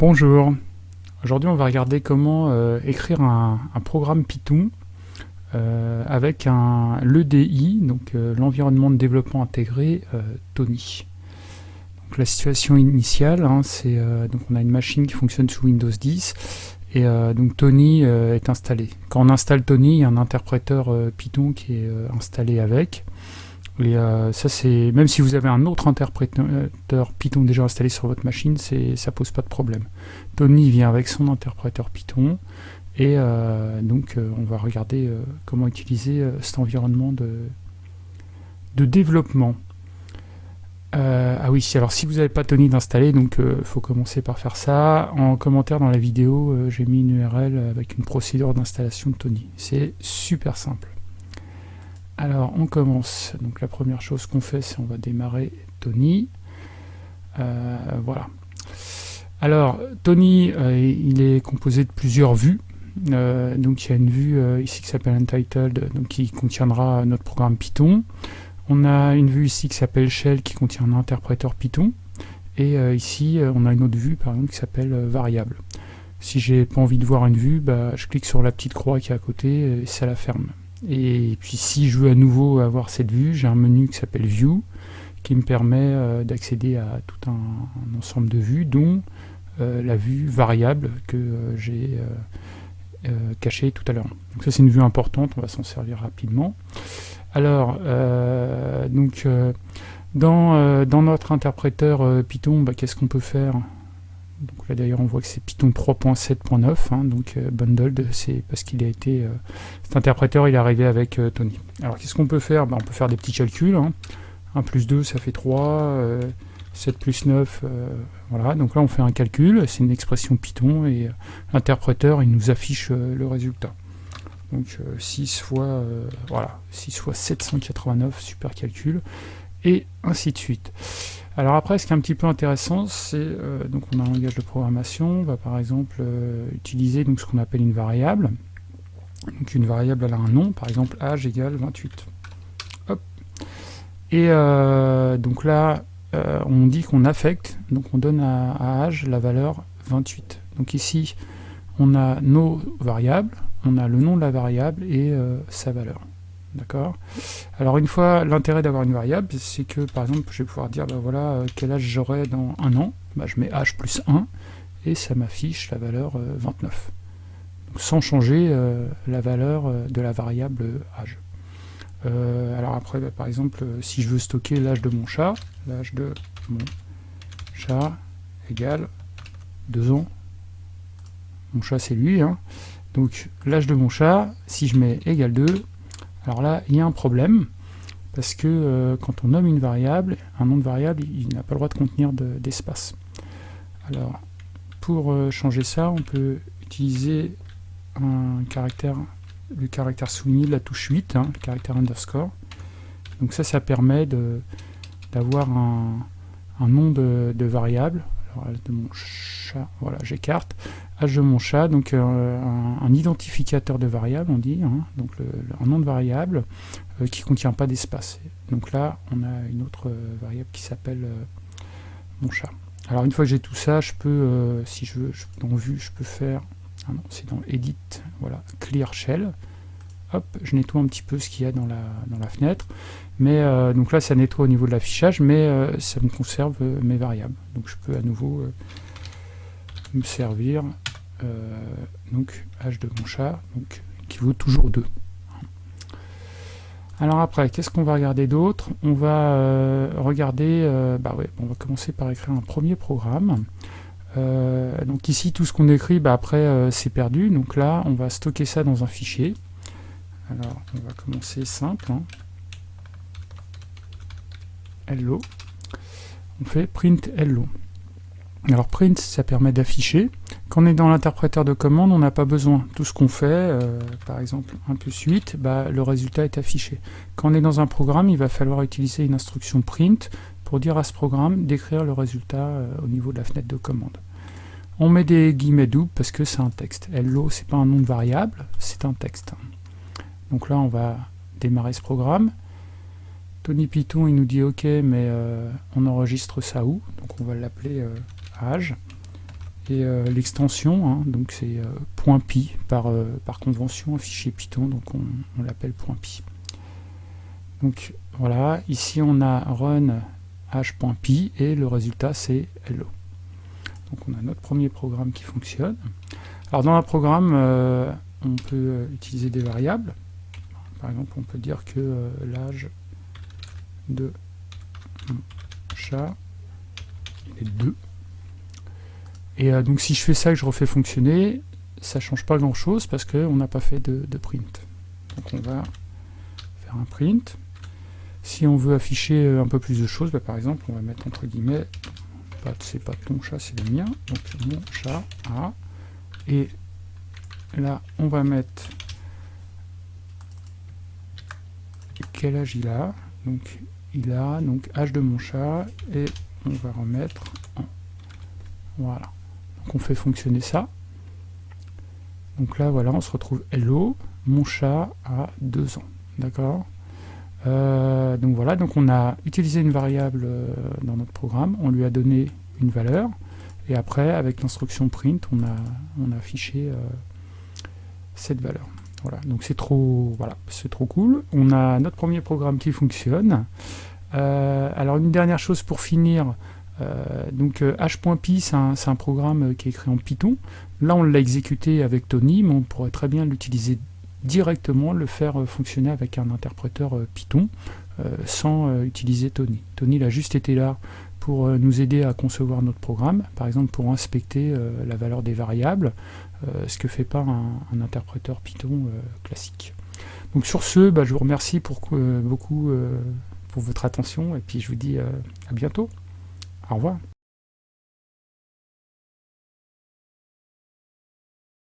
Bonjour, aujourd'hui on va regarder comment euh, écrire un, programme Python euh, avec un l'EDI, donc euh, l'environnement de développement intégré Tony. Donc, la situation initiale, hein, c'est donc on a une machine qui fonctionne sous Windows 10 et donc Tony est installé. Quand on installe Tony, il y a un interpréteur Python qui est installé avec. Euh, ça, c'est même si vous avez un autre interpréteur Python déjà installé sur votre machine, ça pose pas de problème. Tony vient avec son interpréteur Python, et euh, donc euh, on va regarder comment utiliser cet environnement de, de développement. ah oui, alors si vous n'avez pas Tony d'installer, donc il faut commencer par faire ça. En commentaire dans la vidéo, j'ai mis une URL avec une procédure d'installation de Tony. C'est super simple. Alors on commence, donc la première chose qu'on fait c'est on va démarrer Tony, euh, voilà. Alors Tony euh, il est composé de plusieurs vues, euh, donc il y a une vue ici qui s'appelle Untitled, qui contiendra notre programme Python, on a une vue ici qui s'appelle Shell qui contient un interpréteur Python, et ici on a une autre vue par exemple qui s'appelle Variable. Si j'ai pas envie de voir une vue, bah, je clique sur la petite croix qui est à côté et ça la ferme. Et puis si je veux à nouveau avoir cette vue, j'ai un menu qui s'appelle View, qui me permet euh, d'accéder à tout un, ensemble de vues, dont euh, la vue variable que euh, j'ai cachée tout à l'heure. Donc ça c'est une vue importante, on va s'en servir rapidement. Alors, donc dans, dans, notre interpréteur Python, bah, qu'est-ce qu'on peut faire? Donc là d'ailleurs on voit que c'est Python 3.7.9, hein, donc euh, bundled, c'est parce qu'il a été, euh, cet interpréteur il est arrivé avec euh, Tony. Alors qu'est-ce qu'on peut faire? Ben, On peut faire des petits calculs, 1 hein. plus 2 ça fait 3, 7 plus 9, voilà, donc là on fait un calcul, c'est une expression Python, et l'interpréteur il nous affiche le résultat. Donc 6 fois, voilà, 6 fois 789, super calcul, et ainsi de suite. Alors après, ce qui est un petit peu intéressant, c'est euh, donc on a un langage de programmation, on va par exemple euh, utiliser donc ce qu'on appelle une variable. Donc une variable a un nom, par exemple âge égale 28. Hop. Et euh, donc là, on dit qu'on affecte, donc on donne à, âge la valeur 28. Donc ici, on a nos variables, on a le nom de la variable et sa valeur. Alors une fois, l'intérêt d'avoir une variable, c'est que par exemple, je vais pouvoir dire, bah voilà, euh, quel âge j'aurai dans un an, bah, je mets âge plus 1, et ça m'affiche la valeur 29. Euh, sans changer euh, la valeur de la variable âge. alors après, bah, par exemple, si je veux stocker l'âge de mon chat, l'âge de mon chat égale 2 ans. Mon chat c'est lui, hein. donc l'âge de mon chat, si je mets égal 2, alors là, il y a un problème, parce que euh, quand on nomme une variable, un nom de variable, il, n'a pas le droit de contenir d'espace. Alors, pour euh, changer ça, on peut utiliser le caractère souligné de la touche 8, hein, le caractère underscore. Donc ça, ça permet d'avoir un, nom de, variable. Alors, de mon chat, voilà, j'écarte. Âge de mon chat, donc euh, un, identificateur de variable, on dit, hein, un nom de variable euh, qui ne contient pas d'espace. Donc là, on a une autre euh, variable qui s'appelle mon chat. Alors une fois que j'ai tout ça, je peux, si je veux, dans vue, je peux faire, ah non, c'est dans edit, voilà, clear shell, hop, je nettoie un petit peu ce qu'il y a dans la, dans la fenêtre, mais donc là ça nettoie au niveau de l'affichage, mais ça me conserve mes variables, donc je peux à nouveau me servir euh, donc âge de mon chat, donc, qui vaut toujours 2. Alors après, qu'est-ce qu'on va regarder d'autre? On va euh, regarder, euh, bah ouais, on va commencer par écrire un premier programme. donc ici, tout ce qu'on écrit, bah après, c'est perdu. Donc là, on va stocker ça dans un fichier. Alors, on va commencer simple. Hein. Hello. On fait print hello. Alors print, ça permet d'afficher. Quand on est dans l'interpréteur de commande, on n'a pas besoin. Tout ce qu'on fait, euh, par exemple 1 plus 8, bah, le résultat est affiché. Quand on est dans un programme, il va falloir utiliser une instruction print pour dire à ce programme d'écrire le résultat euh, au niveau de la fenêtre de commande. On met des guillemets doubles parce que c'est un texte. Hello, c'est pas un nom de variable, c'est un texte. Donc là, on va démarrer ce programme. Tony Python, il nous dit OK, mais euh, on enregistre ça où? Donc on va l'appeler âge. et l'extension, hein, donc c'est .py par, par convention, un fichier Python, donc on, on l'appelle .py. Donc voilà, ici on a run h.py et le résultat c'est hello. Donc on a notre premier programme qui fonctionne. Alors dans un programme, euh, on peut euh, utiliser des variables. Par exemple, on peut dire que euh, l'âge de mon chat est 2. Et donc si je fais ça et que je refais fonctionner, ça change pas grand chose parce qu'on n'a pas fait de, de print. Donc on va faire un print. Si on veut afficher euh, un peu plus de choses, bah, par exemple, on va mettre entre guillemets, c'est pas ton chat, c'est le mien, donc mon chat a, et là, on va mettre quel âge il a, donc il a, donc âge de mon chat, et on va remettre en, voilà, donc on fait fonctionner ça, donc là, voilà, on se retrouve hello, mon chat a deux ans, d'accord? Euh, donc voilà, donc on a utilisé une variable euh, dans notre programme, on lui a donné une valeur, et après, avec l'instruction print, on a, on a affiché euh, cette valeur. Voilà, donc c'est trop, voilà, trop cool. On a notre premier programme qui fonctionne. alors une dernière chose pour finir, donc h.py c'est un, programme qui est écrit en Python. Là on l'a exécuté avec Tony, mais on pourrait très bien l'utiliser directement le faire euh, fonctionner avec un interpréteur euh, Python euh, sans utiliser Tony. Tony il a juste été là pour nous aider à concevoir notre programme, par exemple pour inspecter la valeur des variables, ce que fait pas un, interpréteur Python classique. Donc sur ce, bah, je vous remercie pour, beaucoup pour votre attention et puis je vous dis à bientôt. Au revoir.